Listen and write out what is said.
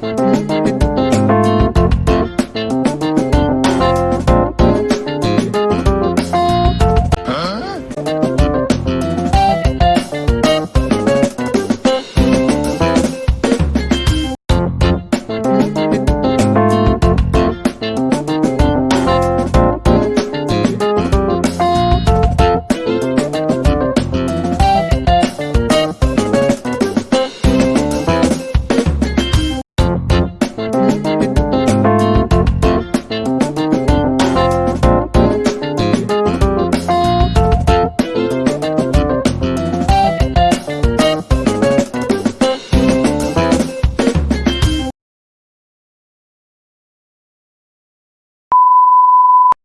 Bye.